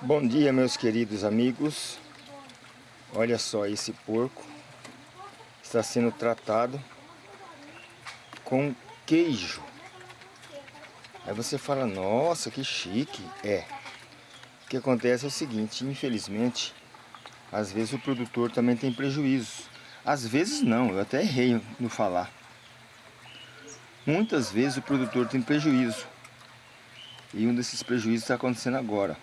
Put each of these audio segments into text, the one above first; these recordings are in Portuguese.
Bom dia meus queridos amigos. Olha só esse porco Está sendo tratado Com queijo. Aí você fala, nossa que chique. É. O que acontece é o seguinte, infelizmente Às vezes o produtor também tem prejuízo Às vezes não, eu até errei no falar. Muitas vezes o produtor tem prejuízo. E um desses prejuízos está acontecendo agora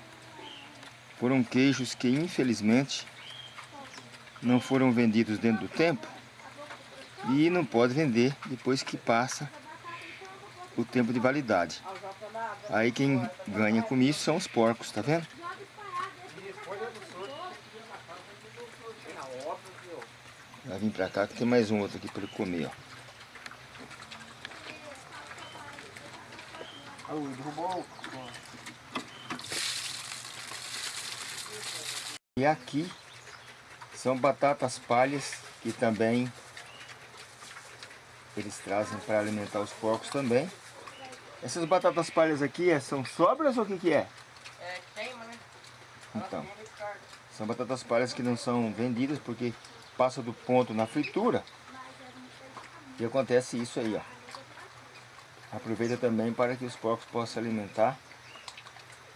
foram queijos que infelizmente não foram vendidos dentro do tempo e não pode vender depois que passa o tempo de validade. Aí quem ganha com isso são os porcos, tá vendo? Vai vir pra cá que tem mais um outro aqui para ele comer, ó. derrubou E aqui são batatas palhas que também eles trazem para alimentar os porcos também. Essas batatas palhas aqui é, são sobras ou o que, que é? É queima, né? Então, são batatas palhas que não são vendidas porque passa do ponto na fritura. E acontece isso aí, ó. Aproveita também para que os porcos possam alimentar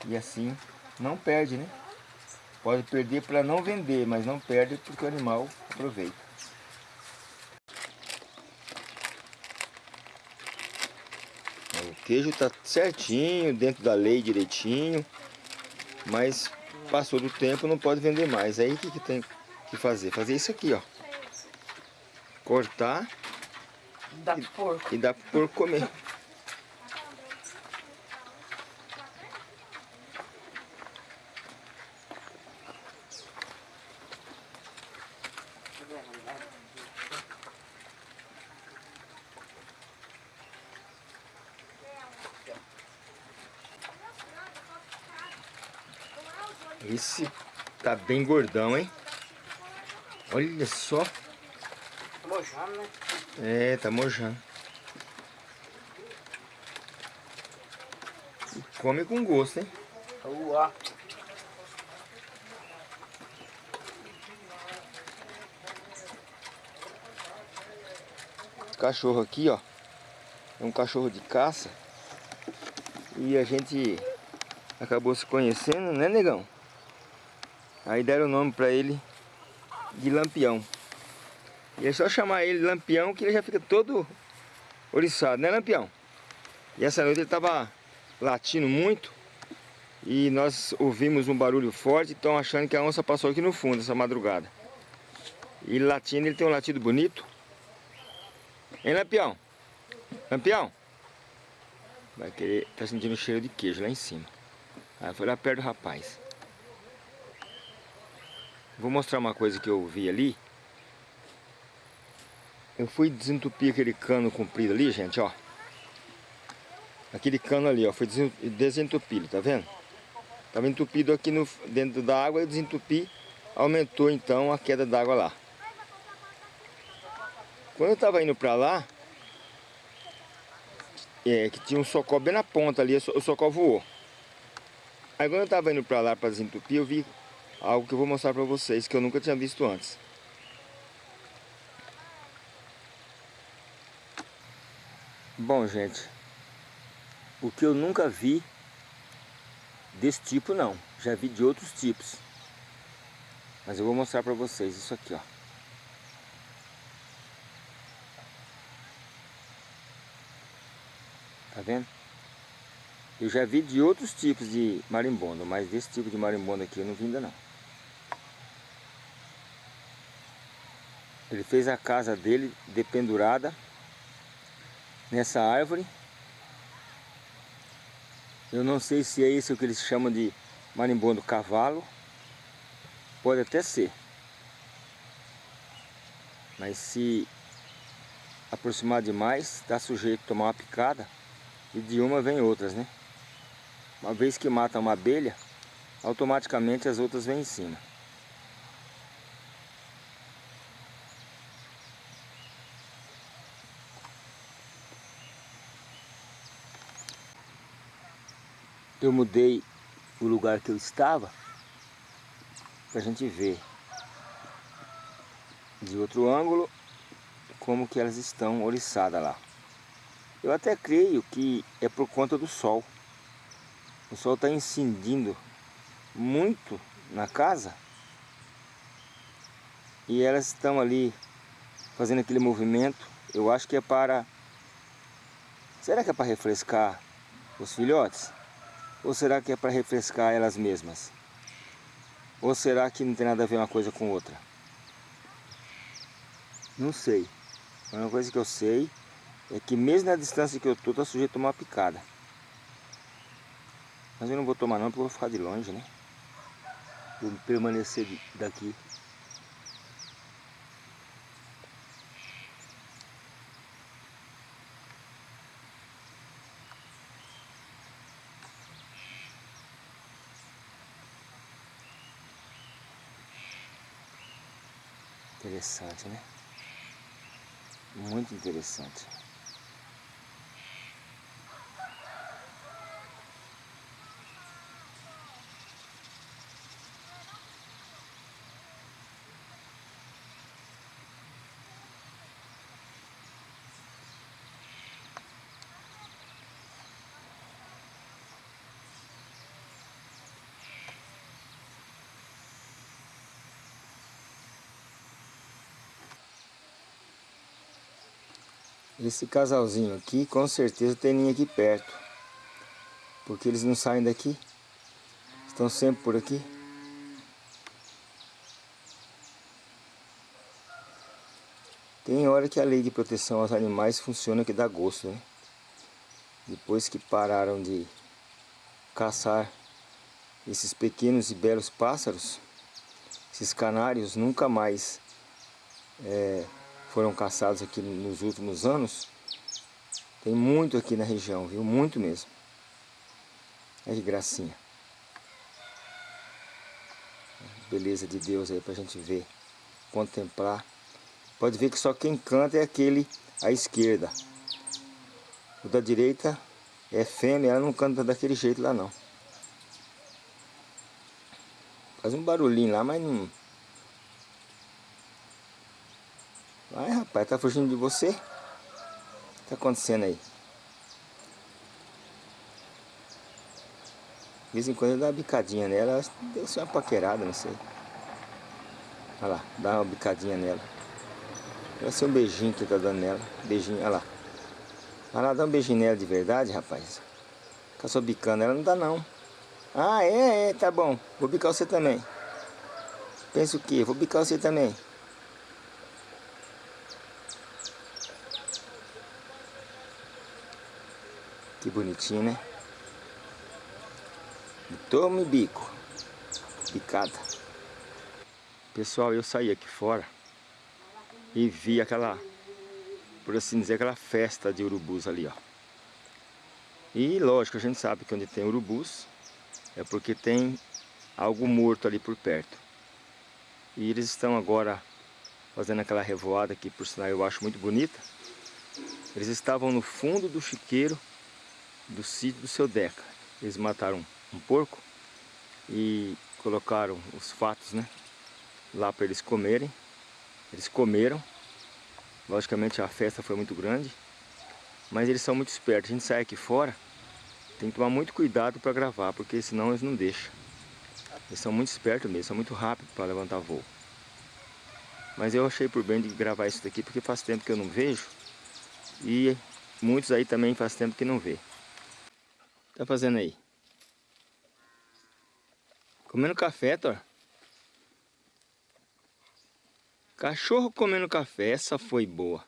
e assim não perde, né? Pode perder para não vender, mas não perde porque o animal aproveita. O queijo está certinho, dentro da lei direitinho, mas passou do tempo não pode vender mais. Aí o que, que tem que fazer? Fazer isso aqui, ó. Cortar dá e, porco. e dá pro porco comer. Esse tá bem gordão, hein? Olha só. Tá mojando, né? É, tá mojando. E come com gosto, hein? Uau. Cachorro aqui, ó. É um cachorro de caça. E a gente acabou se conhecendo, né, negão? Aí deram o nome pra ele de Lampião. E é só chamar ele Lampião que ele já fica todo oriçado, né Lampião? E essa noite ele tava latindo muito e nós ouvimos um barulho forte, estão achando que a onça passou aqui no fundo essa madrugada. E latindo, ele tem um latido bonito. Hein Lampião? Lampião? Vai querer, tá sentindo o cheiro de queijo lá em cima. Aí foi lá perto do rapaz. Vou mostrar uma coisa que eu vi ali. Eu fui desentupir aquele cano comprido ali, gente, ó. Aquele cano ali, ó, foi desentupido, tá vendo? Tava entupido aqui no, dentro da água, eu desentupi, aumentou então a queda d'água lá. Quando eu tava indo pra lá, é, que tinha um socó bem na ponta ali, o socó voou. Aí quando eu tava indo pra lá pra desentupir, eu vi algo que eu vou mostrar para vocês que eu nunca tinha visto antes. Bom, gente, o que eu nunca vi desse tipo não, já vi de outros tipos. Mas eu vou mostrar para vocês isso aqui, ó. Tá vendo? Eu já vi de outros tipos de marimbondo, mas desse tipo de marimbondo aqui eu não vi ainda não. Ele fez a casa dele dependurada nessa árvore. Eu não sei se é isso que eles chamam de marimbondo cavalo. Pode até ser. Mas se aproximar demais, está sujeito a tomar uma picada. E de uma vem outras, né? Uma vez que mata uma abelha, automaticamente as outras vêm em cima. Eu mudei o lugar que eu estava Pra gente ver de outro ângulo como que elas estão oriçadas lá. Eu até creio que é por conta do sol. O sol está incidindo muito na casa e elas estão ali fazendo aquele movimento. Eu acho que é para... Será que é para refrescar os filhotes? Ou será que é para refrescar elas mesmas? Ou será que não tem nada a ver uma coisa com outra? Não sei. Uma coisa que eu sei é que mesmo na distância que eu estou, está sujeito a uma picada. Mas eu não vou tomar não, porque eu vou ficar de longe, né? Vou permanecer daqui. Interessante, né? Muito interessante. Esse casalzinho aqui, com certeza tem ninho aqui perto. Porque eles não saem daqui. Estão sempre por aqui. Tem hora que a lei de proteção aos animais funciona que dá gosto, né? Depois que pararam de caçar esses pequenos e belos pássaros, esses canários nunca mais é, foram caçados aqui nos últimos anos, tem muito aqui na região, viu? Muito mesmo. Olha que gracinha. Beleza de Deus aí pra gente ver, contemplar. Pode ver que só quem canta é aquele à esquerda. O da direita é fêmea, ela não canta daquele jeito lá não. Faz um barulhinho lá, mas não, Vai rapaz, tá fugindo de você? O que tá acontecendo aí? De vez em quando eu dou uma bicadinha nela, deve ser uma paquerada, não sei. Olha lá, dá uma bicadinha nela. Deve ser um beijinho que tá dando nela. Beijinho, olha lá. Vai lá, dá um beijinho nela de verdade, rapaz. Fica só bicando ela, não dá não. Ah, é, é, tá bom. Vou bicar você também. Pensa o quê? Vou bicar você também. Que bonitinho, né? Tome bico. Picada. Pessoal, eu saí aqui fora e vi aquela, por assim dizer, aquela festa de urubus ali, ó. E lógico, a gente sabe que onde tem urubus é porque tem algo morto ali por perto. E eles estão agora fazendo aquela revoada que por sinal eu acho muito bonita. Eles estavam no fundo do chiqueiro do sítio do seu Deca. Eles mataram um porco e colocaram os fatos, né? Lá para eles comerem. Eles comeram. Logicamente a festa foi muito grande. Mas eles são muito espertos. A gente sai aqui fora, tem que tomar muito cuidado para gravar, porque senão eles não deixam. Eles são muito espertos mesmo, são muito rápidos para levantar voo. Mas eu achei por bem de gravar isso daqui, porque faz tempo que eu não vejo. E muitos aí também faz tempo que não vê tá fazendo aí? Comendo café, Thor? Cachorro comendo café, essa foi boa.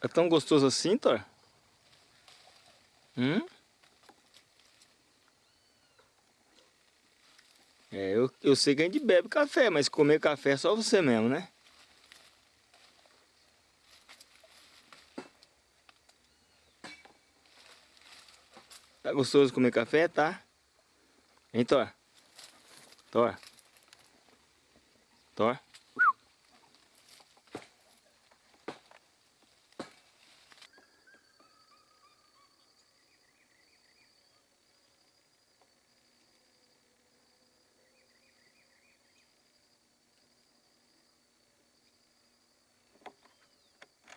É tão gostoso assim, Thor? Hum? É, eu, sei que a gente bebe café, mas comer café é só você mesmo, né? Tá gostoso comer café, tá? Hein, Thor? Thor? Thor?